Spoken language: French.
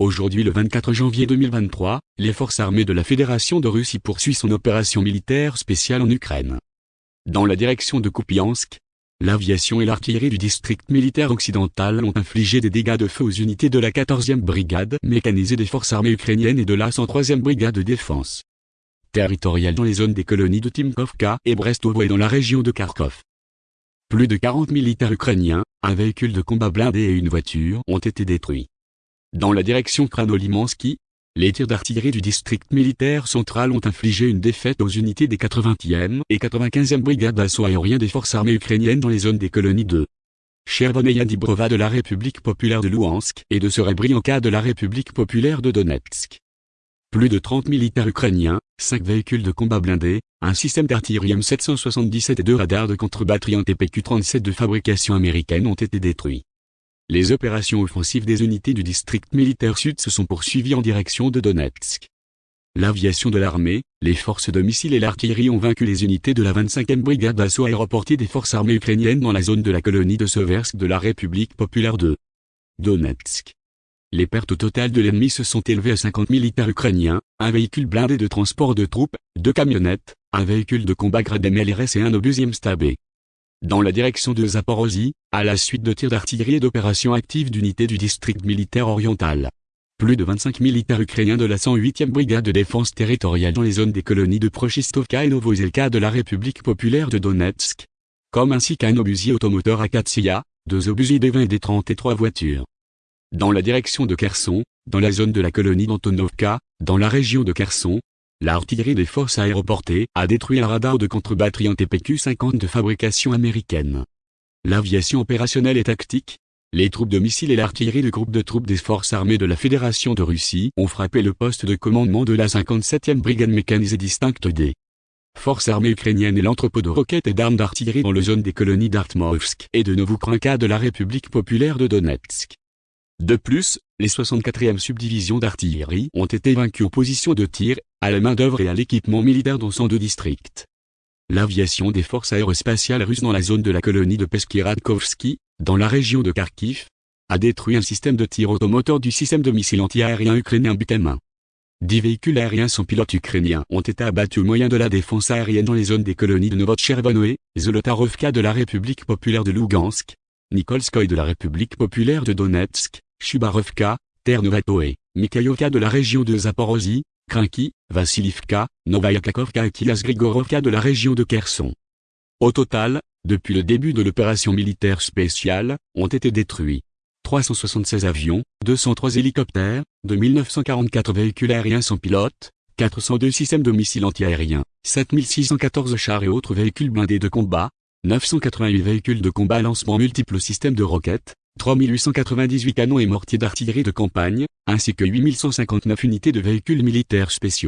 Aujourd'hui le 24 janvier 2023, les forces armées de la Fédération de Russie poursuivent son opération militaire spéciale en Ukraine. Dans la direction de Kupiansk, l'aviation et l'artillerie du district militaire occidental ont infligé des dégâts de feu aux unités de la 14e brigade mécanisée des forces armées ukrainiennes et de la 103e brigade de défense territoriale dans les zones des colonies de Timkovka et Brestovo et dans la région de Kharkov. Plus de 40 militaires ukrainiens, un véhicule de combat blindé et une voiture ont été détruits. Dans la direction Kranolimansky, les tirs d'artillerie du district militaire central ont infligé une défaite aux unités des 80e et 95e brigades d'assaut aérien des forces armées ukrainiennes dans les zones des colonies de Chervoneia Dibrova de la République populaire de Louhansk et de Serebrianka de la République populaire de Donetsk. Plus de 30 militaires ukrainiens, 5 véhicules de combat blindés, un système d'artillerie M777 et deux radars de contre-batterie en TPQ-37 de fabrication américaine ont été détruits. Les opérations offensives des unités du district militaire sud se sont poursuivies en direction de Donetsk. L'aviation de l'armée, les forces de missiles et l'artillerie ont vaincu les unités de la 25e brigade d'assaut aéroportée des forces armées ukrainiennes dans la zone de la colonie de Seversk de la République populaire de Donetsk. Les pertes totales de l'ennemi se sont élevées à 50 militaires ukrainiens, un véhicule blindé de transport de troupes, deux camionnettes, un véhicule de combat grade MLRS et un obusier stabé. Dans la direction de Zaporozhye, à la suite de tirs d'artillerie et d'opérations actives d'unités du district militaire oriental. Plus de 25 militaires ukrainiens de la 108e brigade de défense territoriale dans les zones des colonies de Prochistovka et Novozelka de la République populaire de Donetsk. Comme ainsi qu'un obusier automoteur Akatsiya, deux obusiers D20 et D30 et trois voitures dans la direction de Kherson, dans la zone de la colonie d'Antonovka, dans la région de Kherson, l'artillerie des forces aéroportées a détruit un radar de contre-batterie en TPQ-50 de fabrication américaine. L'aviation opérationnelle et tactique, les troupes de missiles et l'artillerie du groupe de troupes des forces armées de la Fédération de Russie ont frappé le poste de commandement de la 57e brigade mécanisée distincte des forces armées ukrainiennes et l'entrepôt de roquettes et d'armes d'artillerie dans la zone des colonies d'Artmovsk et de Novokranka de la République populaire de Donetsk. De plus, les 64e subdivisions d'artillerie ont été vaincues aux positions de tir, à la main-d'œuvre et à l'équipement militaire dans 102 districts. L'aviation des forces aérospatiales russes dans la zone de la colonie de Peskiradkovski, dans la région de Kharkiv, a détruit un système de tir automoteur du système de missiles anti-aériens ukrainien Butema. Dix véhicules aériens sans pilote ukrainiens ont été abattus au moyen de la défense aérienne dans les zones des colonies de Novotchervonoe, Zolotarovka de la République populaire de Lugansk, Nikolskoye de la République populaire de Donetsk, Chubarovka, Ternovatoe, Mikhailovka de la région de Zaporozhye, Krinky, Vassilivka, Novaya et Kilas Grigorovka de la région de Kherson. Au total, depuis le début de l'opération militaire spéciale, ont été détruits 376 avions, 203 hélicoptères, 2944 véhicules aériens sans pilote, 402 systèmes de missiles antiaériens, 7614 chars et autres véhicules blindés de combat, 988 véhicules de combat lancement multiples systèmes de roquettes, 3898 canons et mortiers d'artillerie de campagne, ainsi que 8159 unités de véhicules militaires spéciaux.